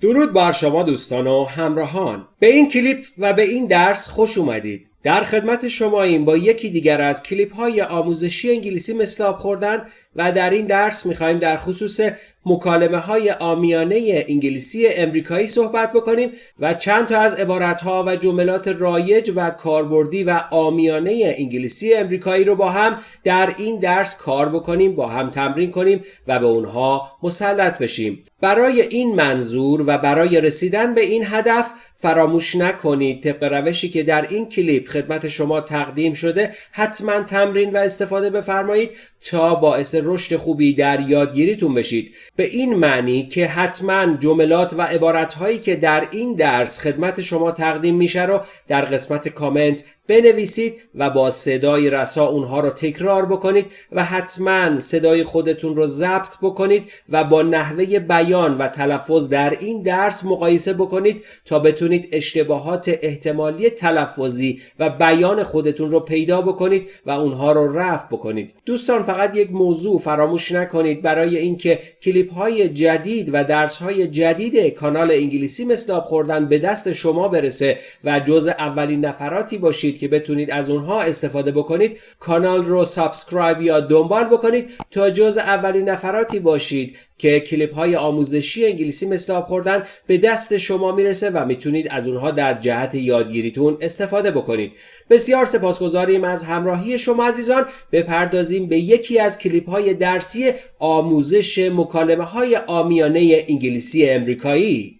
درود بر شما دوستان و همراهان. به این کلیپ و به این درس خوش اومدید. در خدمت شما این با یکی دیگر از کلیپ های آموزشی انگلیسی مثل آب خوردن و در این درس می‌خوایم در خصوص مکالمه های آمیانه انگلیسی امریکایی صحبت بکنیم و چند تا از عبارت ها و جملات رایج و کاربردی و آمیانه انگلیسی امریکایی رو با هم در این درس کار بکنیم با هم تمرین کنیم و به اونها مسلط بشیم. برای این منظور و برای رسیدن به این هدف فراموش نکنید. طبق روشی که در این کلیپ خدمت شما تقدیم شده حتما تمرین و استفاده بفرمایید تا باعث رشد خوبی در یادگیریتون بشید. به این معنی که حتما جملات و عبارتهایی که در این درس خدمت شما تقدیم میشه رو در قسمت کامنت بنویسید و با صدای رسا اونها رو تکرار بکنید و حتما صدای خودتون رو ضبط بکنید و با نحوه بیان و تلفظ در این درس مقایسه بکنید تا بتونید اشتباهات احتمالی تلفظی و بیان خودتون رو پیدا بکنید و اونها رو رفع بکنید. دوستان فقط یک موضوع فراموش نکنید. برای اینکه کلیپ های جدید و درس های جدید کانال انگلیسی مثل خوردن به دست شما برسه و جز اولین نفراتی باشید که بتونید از اونها استفاده بکنید کانال رو سابسکرایب یا دنبال بکنید تا جز اولین نفراتی باشید که کلیپ های آموزشی انگلیسی مثل آب خوردن به دست شما می‌رسه و می‌تونید از اونها در جهت یادگیریتون استفاده بکنید. بسیار سپاسگزاریم از همراهی شما عزیزان. بپردازیم به یکی از کلیپ های درسی آموزش مکالمه های آمیانه انگلیسی امریکایی.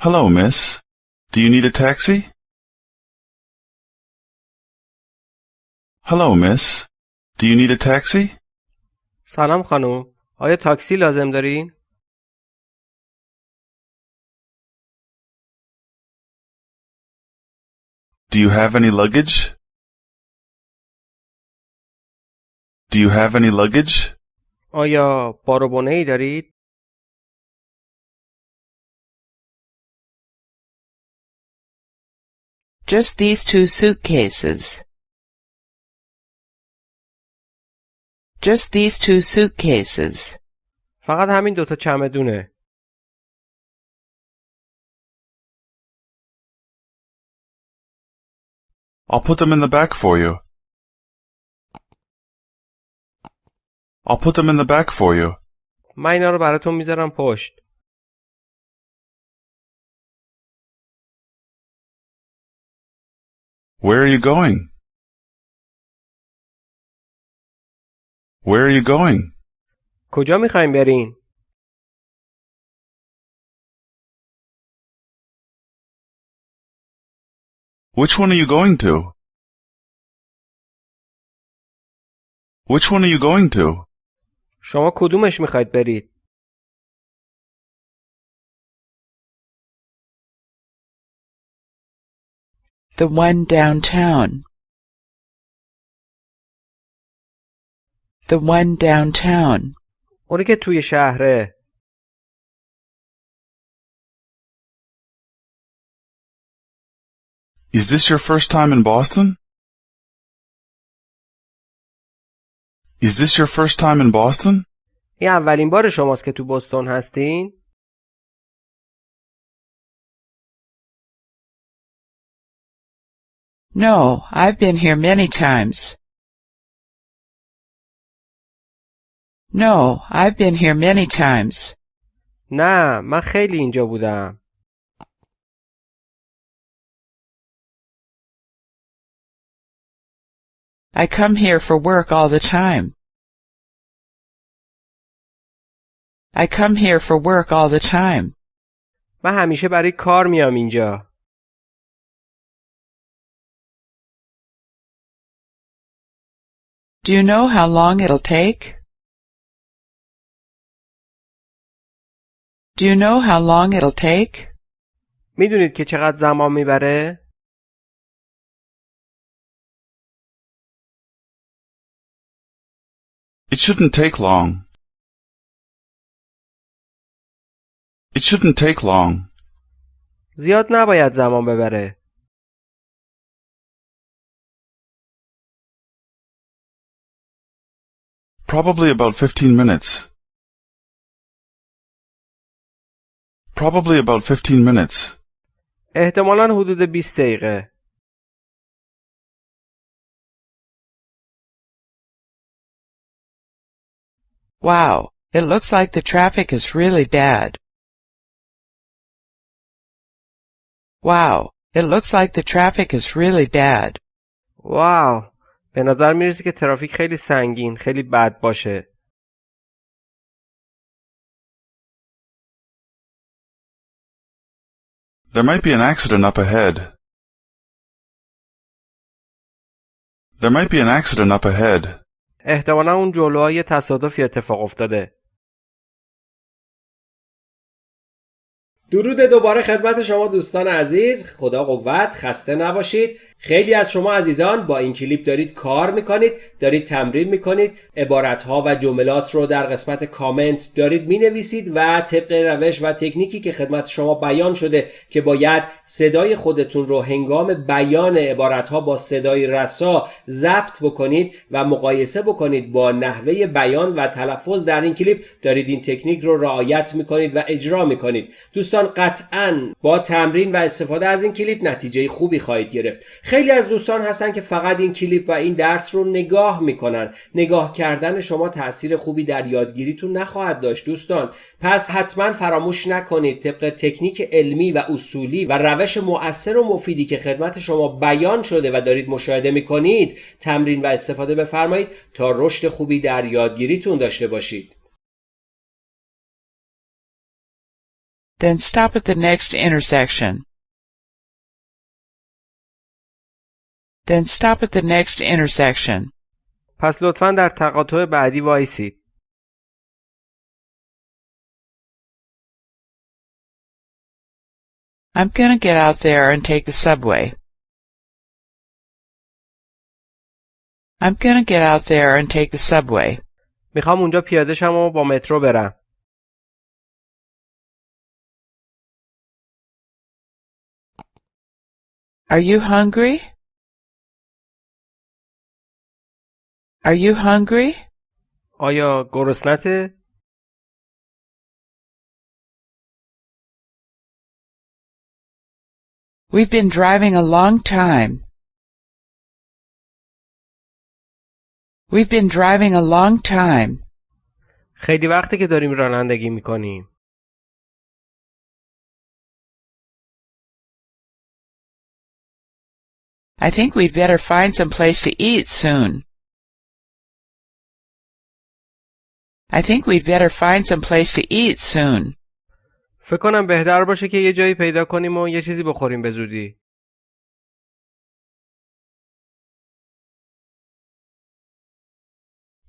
Hello, miss. Do you need a taxi? Hello, miss. Do you need a taxi? سلام خانم آیا تاکسی لازم دارین؟ Do you have any luggage? Do you have any luggage? آیا بار و ای دارید؟ Just these two suitcases. Just these two suitcases. فقط همین دوتا چمدونه I'll put them in the back for you. I'll put them in the back for you. من اینا رو براتون میذارم پشت Where are you going? Where are you going? کجا میخوایم برین؟ Which one are you going to? Which one are you going to? شما کدومش میخواید برید؟ The one downtown. The one downtown. اونی که توی شهره Is this your first time in Boston? Is this your first time in Boston? این اولین بار شماست که تو بوستون هستین؟ No, I've been here many times. No, I've been here many times. نه من خیلی اینجا بودم I come here for work all the time. I come here for work all the time. من همیشه برای کار میام اینجا Do you know how long it'll take? Do you know how long it'll take? میدونید که چقدر زمان میبره؟ It shouldn't take long. It shouldn't take long. زیاد نباید زمان ببره Probably about fifteen minutes. Probably about fifteen minutes. احتمالا حدود 20 دقیقه. Wow, it looks like the traffic is really bad. Wow, it looks like the traffic is really bad. واو به نظر می‌رسه که ترافیک خیلی سنگین خیلی بد باشه There might be an accident up ahead. There might be an accident up ahead. احتمالا اون جلوها یه تصادفی اتفاق افتاده درود دوباره خدمت شما دوستان عزیز خدا قوت خسته نباشید خیلی از شما عزیزان با این کلیپ دارید کار می‌کنید دارید تمرین می‌کنید عبارتها و جملات رو در قسمت کامنت دارید می‌نویسید و طبق روش و تکنیکی که خدمت شما بیان شده که باید صدای خودتون رو هنگام بیان عبارتها با صدای رسا ضبط بکنید و مقایسه بکنید با نحوه بیان و تلفظ در این کلیپ دارید این تکنیک رو رعایت می‌کنید و اجرا می‌کنید. دوستان قطعا با تمرین و استفاده از این کلیپ نتیجه خوبی خواهید گرفت. خیلی از دوستان هستن که فقط این کلیپ و این درس رو نگاه می‌کنن. نگاه کردن شما تاثیر خوبی در یادگیریتون نخواهد داشت دوستان. پس حتما فراموش نکنید طبق تکنیک علمی و اصولی و روش مؤثر و مفیدی که خدمت شما بیان شده و دارید مشاهده می‌کنید تمرین و استفاده بفرمایید تا رشد خوبی در یادگیریتون داشته باشید. Then stop at the next intersection. Then stop at the next intersection. پس لطفا در تقاطع بعدی وایسید I'm gonna get out there and take the subway. I'm gonna get out there and take the subway. میخوام اونجا پیاده شم و با مترو برم Are you hungry? Are you hungry? آیا گرسنته؟ We've been driving a long time. We've been driving a long time. خیلی وقته که داریم رانندگی میکنیم I think we'd better find some place to eat soon. I think we'd better find some place to eat soon. فکر کنم بهتر باشه که یه جایی پیدا کنیم و یه چیزی بخوریم به زودی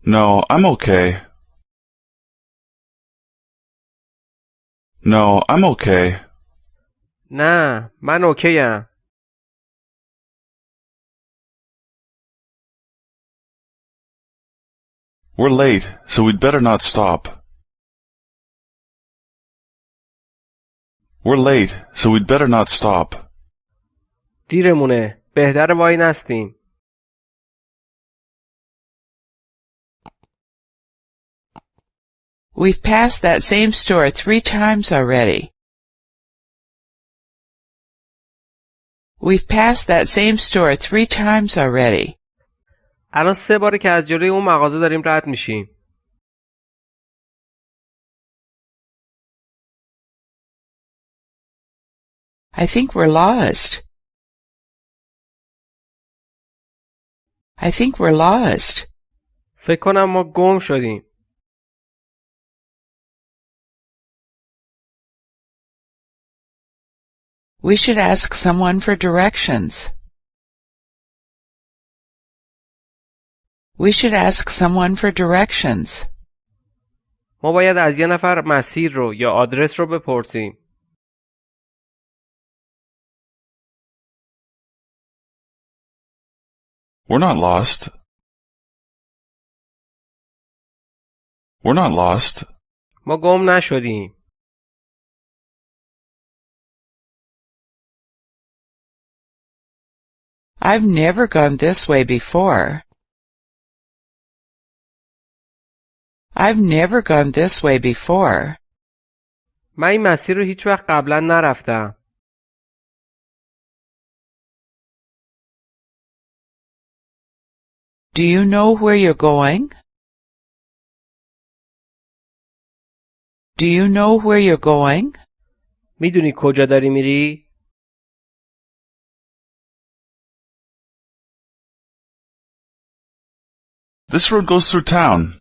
No, I'm okay. No, I'm okay. نه من اوکیم We're late, so we'd better not stop. We're late, so we'd better not stop. دیرمونه بهتر وای نستیم We've passed that same store three times already. We've passed that same store three times already. الان سه باره که از جلوی اون مغازه داریم رد میشیم I think we're lost. I think we're lost. فکر کنم ما گم شدیم We should ask someone for directions. We should ask someone for directions. ما باید از یه نفر مسیر رو یا آدرس رو بپرسیم We're not lost. We're not lost. ما گم نشدیم I've never gone this way before. I've never gone this way before. من این مسیر رو هیچ وقت قبلا نرفتم. Do you know where you're going? Do you know where you're going? میدونی کجا داری میری؟ This road goes through town.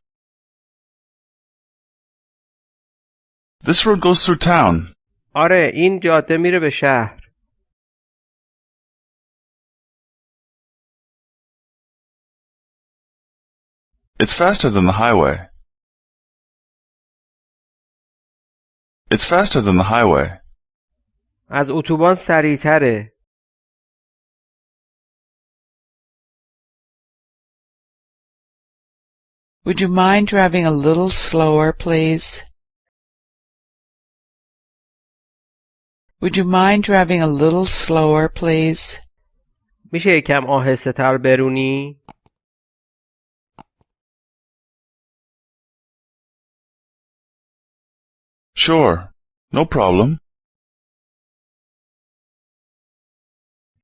This road goes through town. آره این جاده میره به شهر. It's faster than the highway. It's faster than the highway. از اتوبان سریعتره. Would you mind driving a little slower, please? Would you mind driving a little slower, please? میشه یکم آهسته تر برونی؟ Sure. No problem.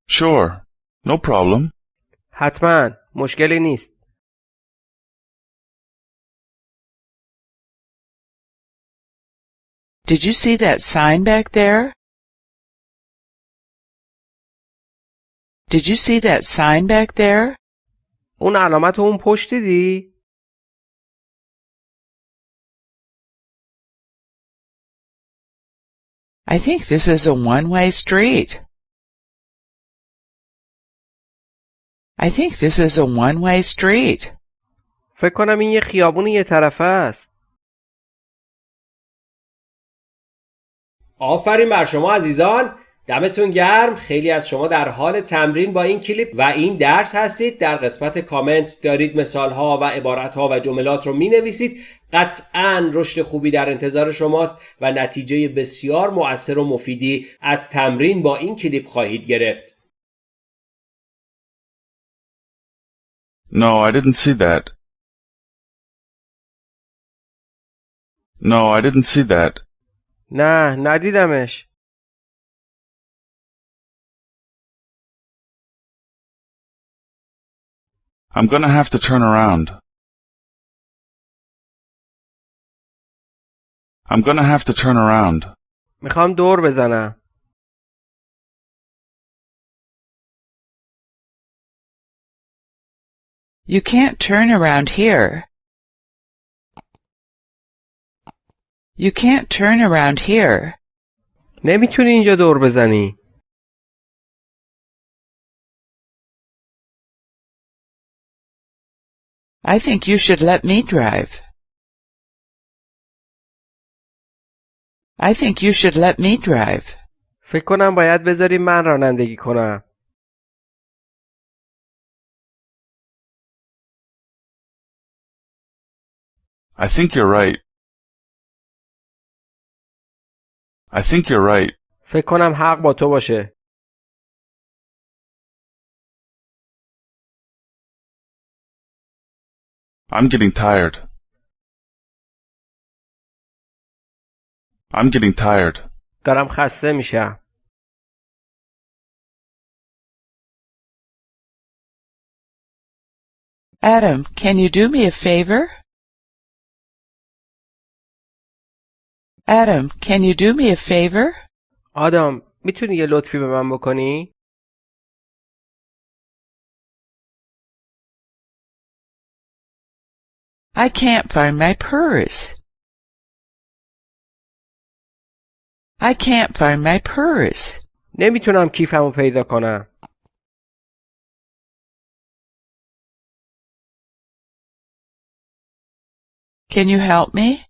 Sure. No problem. حتما مشکلی نیست. Did you see that sign back there? Did you see that sign back there? اون علامت رو اون پشت دیدی؟ I think this is a one-way street. I think this is a one-way street. فکر کنم این یه خیابون یه طرفه است. آفرین بر شما عزیزان دمتون گرم خیلی از شما در حال تمرین با این کلیپ و این درس هستید در قسمت کامنت دارید مثال ها و عبارت ها و جملات رو می نویسید قطعا رشد خوبی در انتظار شماست و نتیجه بسیار مؤثر و مفیدی از تمرین با این کلیپ خواهید گرفت No, I didn't see that. No, I didn't see that. نه ندیدمش. I'm gonna have to turn around. I'm gonna have to turn around. میخوام دور بزنم. You can't turn around here. You can't turn around here. نمیتونی اینجا دور بزنی. I think you should let me drive. I think you should let me drive. فکر کنم باید بذاری من رانندگی کنم. I think you're right. I think you're right. فکر کنم حق با تو باشه. I'm getting tired. I'm getting tired. دارم خسته میشم. Adam, can you do me a favor? Adam, can you do me a favor? آدم می‌تونی یه لطفی به من بکنی؟ I can't find my purse. I can't find my purse. نمیتونم کیفمو پیدا کنم. Can you help me?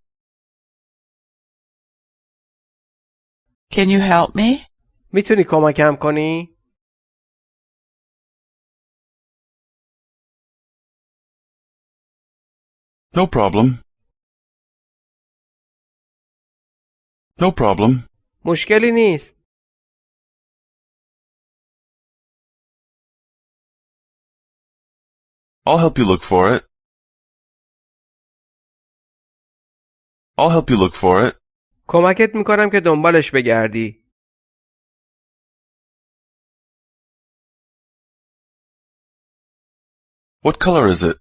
Can you help me? میتونی کمکم کنی؟ No problem. No problem. مشکلی نیست. I'll help you look for it. I'll help you look for it. کمکت میکنم که دنبالش بگردی. What color is it?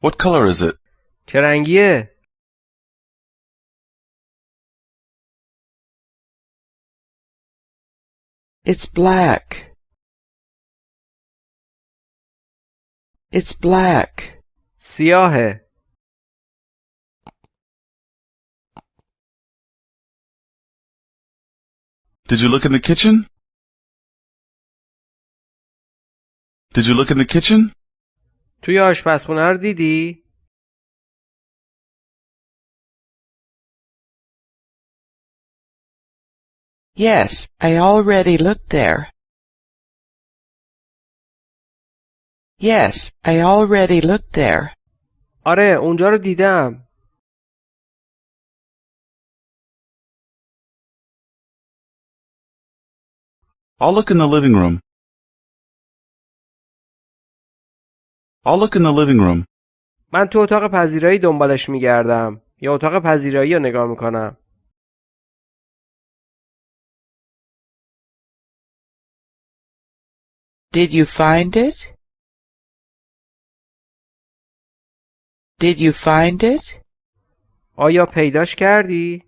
What color is it? چه رنگیه؟ It's black. It's black. سیاهه. Did you look in the kitchen? Did you look in the kitchen? توی آشپزخونه رو دیدی؟ Yes, I already looked there. Yes, I already looked there. آره اونجا رو دیدم. I'll look in the living room. I'll look in the living room. من تو اتاق پذیرایی دنبالش میگردم یا اتاق پذیرایی رو نگاه می‌کنم. Did you find it? Did you find it? آیا پیداش کردی؟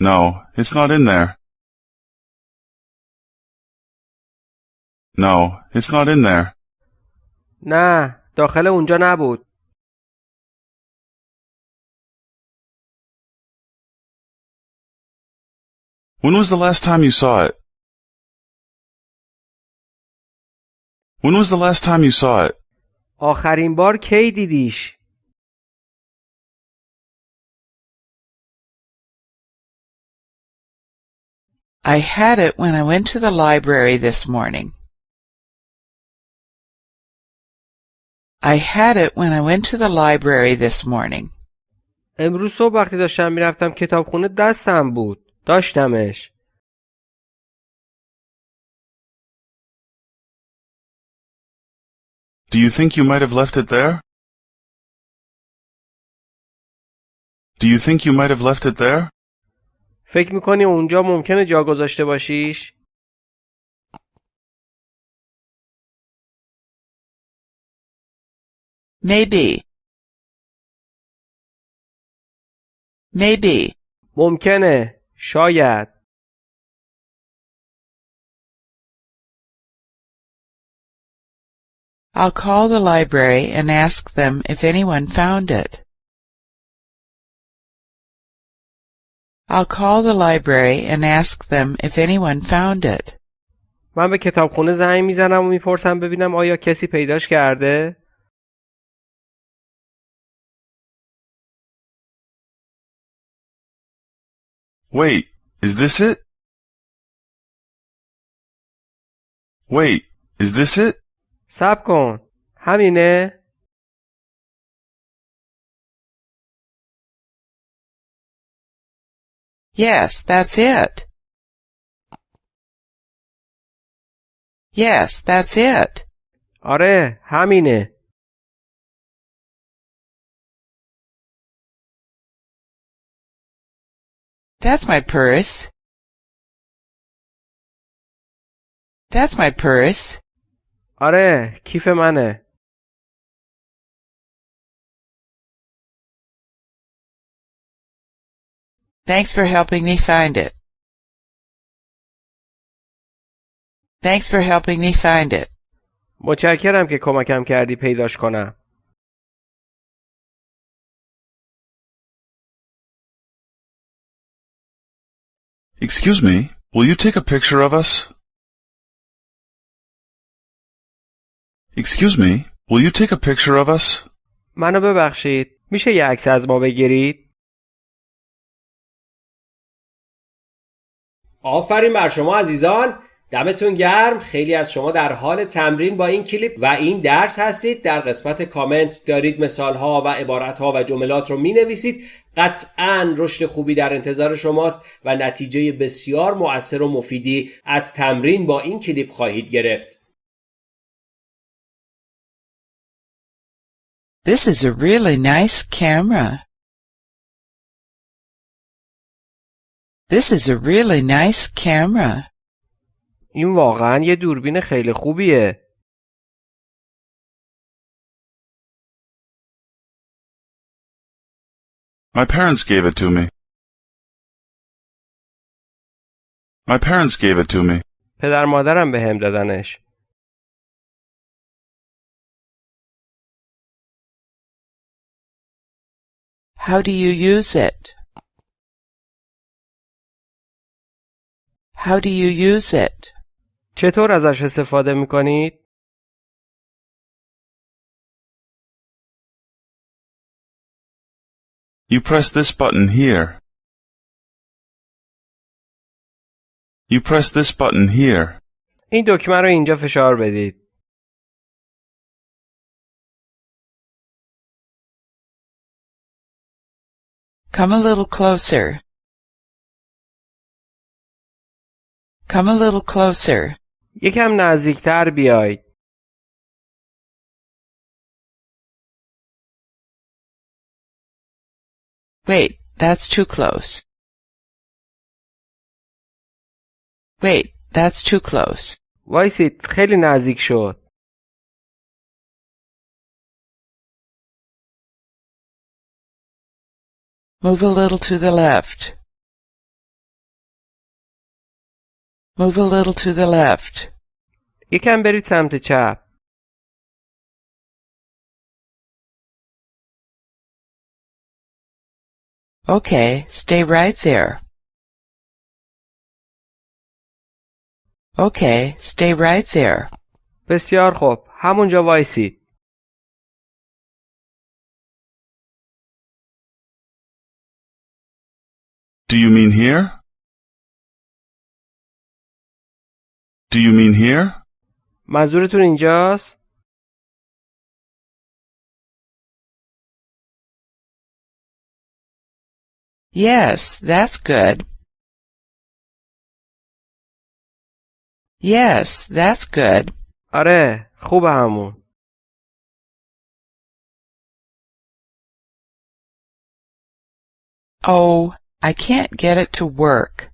No, it's not in there. No, it's not in there. نه داخل اونجا نبود. When was the last time you saw it? When was the last time you saw it? آخرین بار کی دیدیش؟ I had it when I went to the library this morning. I had it when I went to the library this morning. امروز صبح وقتی داشتم میرفتم کتابخونه دستم بود. داشتمش. Do you think you might have left it there? Do you think you might have left it there? فکر میکنی اونجا ممکنه جا گذاشته باشیش؟ Maybe. Maybe. ممکنه. شاید. I'll call the library and ask them if anyone found it. I'll call the library and ask them if anyone found it. من به کتابخونه زنگ میزنم و میپرسم ببینم آیا کسی پیداش کرده؟ Wait, is this it? Wait, is this it? صبر کن. همینه؟ Yes, that's it. Yes, that's it. آره همینه. That's my purse. That's my purse. آره کیف منه. Thanks for helping me find it. Thanks for helping me find it. متشکرم که کمکم کردی پیداش کنم. Excuse me, will you take a picture of us? Excuse me, will you take a picture of us? منو ببخشید. میشه یه عکس از ما بگیرید؟ آفرین بر شما عزیزان دمتون گرم خیلی از شما در حال تمرین با این کلیپ و این درس هستید در قسمت کامنت دارید مثال ها و عبارت ها و جملات رو می نویسید قطعا رشد خوبی در انتظار شماست و نتیجه بسیار مؤثر و مفیدی از تمرین با این کلیپ خواهید گرفت This is a really nice camera. This is a really nice camera. این واقعا یه دوربین خیلی خوبیه. My parents gave it to me. My parents gave it to me. پدر مادرم به هم دادنش. How do you use it? How do you use it? چطور ازش استفاده می کنید؟ You press this button here. You press this button here. این دکمه رو اینجا فشار بدید. Come a little closer. Come a little closer. یکم نزدیکتر بیاید. Wait, that's too close. Wait, that's too close. وایسید خیلی نزدیک شد. Move a little to the left. Move a little to the left. یکم برید سمت چپ. Okay, stay right there. Okay, stay right there. بسیار خوب. همونجا وایسید. Do you mean here? Do you mean here? منظورتون اینجاست؟ Yes, that's good. Yes, that's good. آره. خوبه همون. Oh, I can't get it to work.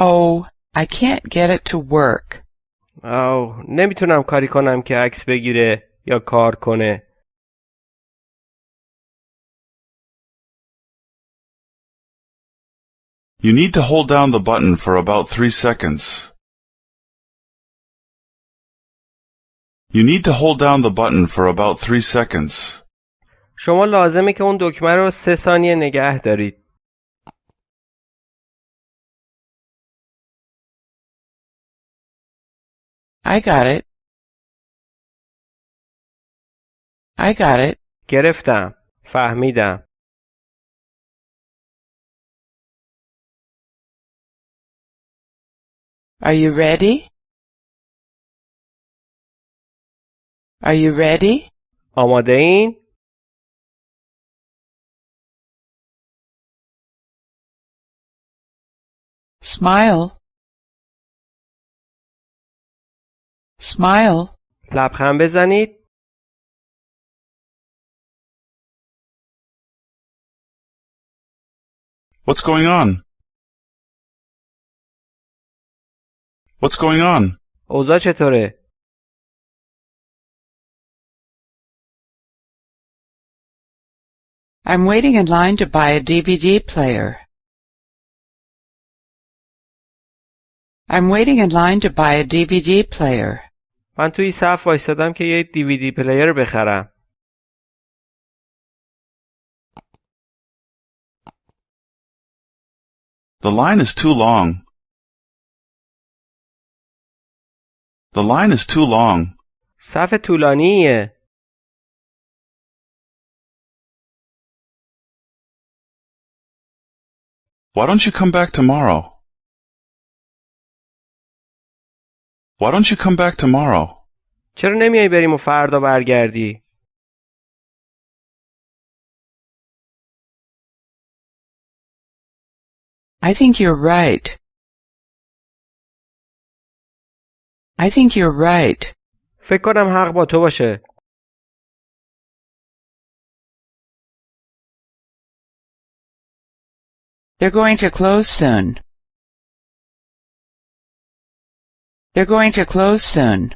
Oh, I can't get it to work. آو نمیتونم کاری کنم که عکس بگیره یا کار کنه. You need to hold down the button for about three seconds. You need to hold down the button for about three seconds. شما لازمه که اون دکمه رو سه ثانیه نگه دارید. I got it. I got it. گرفتم. فهمیدم. Are you ready? Are you ready? آماده این؟ Smile. Smile. لبخند بزنید. What's going on? What's going on? اوضاع چطوره؟ I'm waiting in line to buy a DVD player. I'm waiting in line to buy a DVD player. من توی صف وایستادم که یه دیویدی پلیر بخرم. The line is too long. The line is too long. صف طولانیه. Why don't you come back tomorrow? Why don't you come back tomorrow? چرا نمیای بریم و فردا برگردی؟ I think you're right. I think you're right. فکر کنم حق با تو باشه They're going to close soon. They're going to close soon.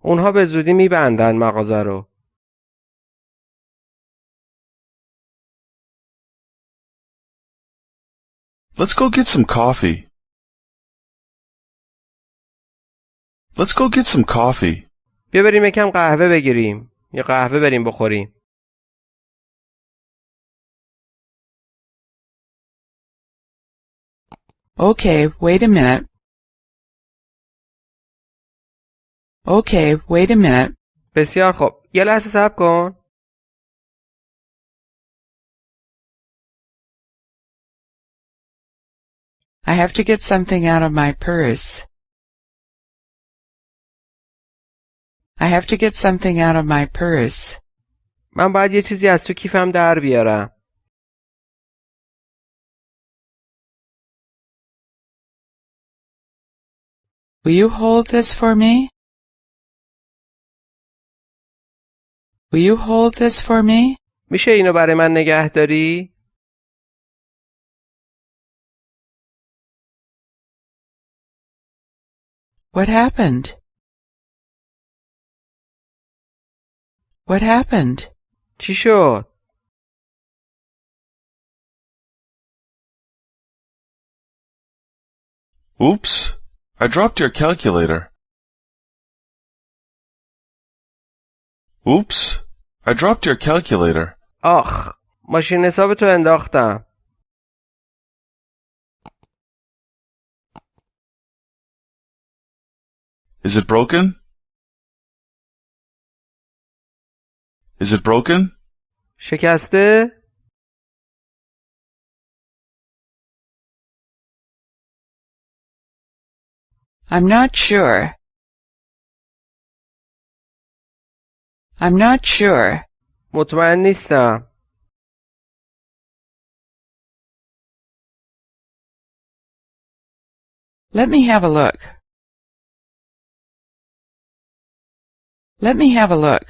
اونها به زودی میبندن مغازه رو Let's go get some coffee. Let's go get some coffee. بیا بریم یکم قهوه بگیریم یا قهوه بریم بخوریم Okay, wait a minute. Okay, wait a minute. بسیار خوب یه لحظه صبر کن I have to get something out of my purse. I have to get something out of my purse. من باید یه چیزی از تو کیفم در بیارم Will you hold this for me? Will you hold this for me? میشه اینو برای من نگه داری؟ What happened? What happened? چی شد؟ Oops. I dropped your calculator. Oops. I dropped your calculator. آخ ماشین حساب تو انداختم Is it broken? Is it broken? شکسته؟ I'm not sure. I'm not sure. مطمئن نیستم Let me have a look. Let me have a look.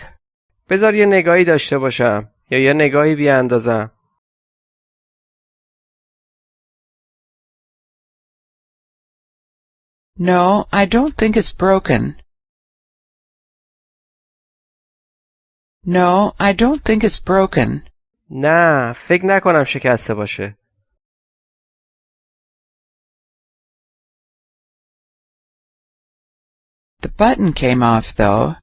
بذار یه نگاهی داشته باشم یا یه نگاهی بیاندازم No, I don't think it's broken. No, I don't think it's broken. نه فکر نکنم شکسته باشه The button came off, though.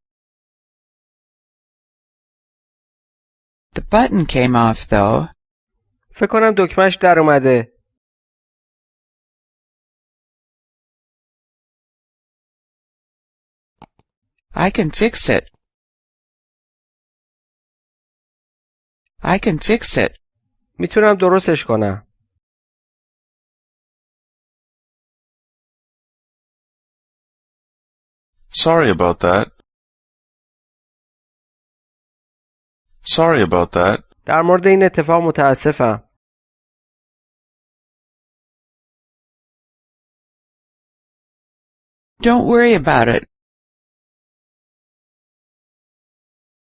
The button came off, though. فکر کنم دکمش در اومده I can fix it. I can fix it. میتونم درستش کنم Sorry about that. Sorry about that. در مورد این اتفاق متاسفم Don't worry about it.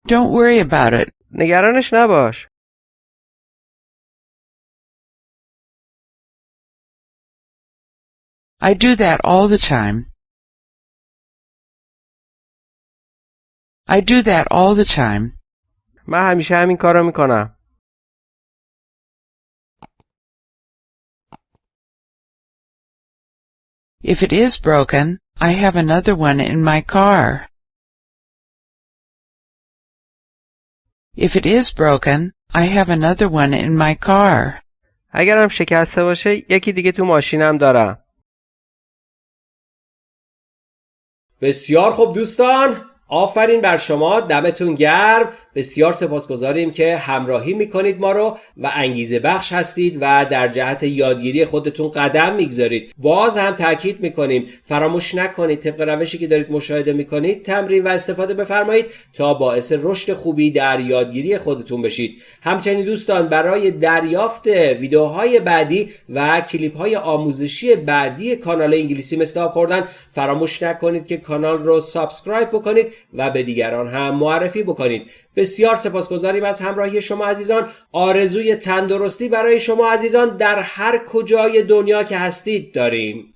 Don't worry about it. نگرانش نباش I do that all the time. I do that all the time. من همیشه همین کارو میکنم If it is broken, I have another one in my car. If it is broken, I have another one in my car. اگرم شکسته باشه یکی دیگه تو ماشینم دارم. بسیار خوب دوستان آفرین بر شما. دمتون گرم. بسیار سپاسگزاریم که همراهی می‌کنید ما رو و انگیزه بخش هستید و در جهت یادگیری خودتون قدم می‌گذارید. باز هم تاکید می‌کنیم فراموش نکنید طبق روشی که دارید مشاهده می‌کنید تمرین و استفاده بفرمایید تا باعث رشد خوبی در یادگیری خودتون بشید. همچنین دوستان برای دریافت ویدیوهای بعدی و کلیپ های آموزشی بعدی کانال انگلیسی مثل آب خوردن فراموش نکنید که کانال رو سابسکرایب بکنید و به دیگران هم معرفی بکنید. بسیار سپاسگزاریم از همراهی شما عزیزان. آرزوی تندرستی برای شما عزیزان در هر کجای دنیا که هستید داریم.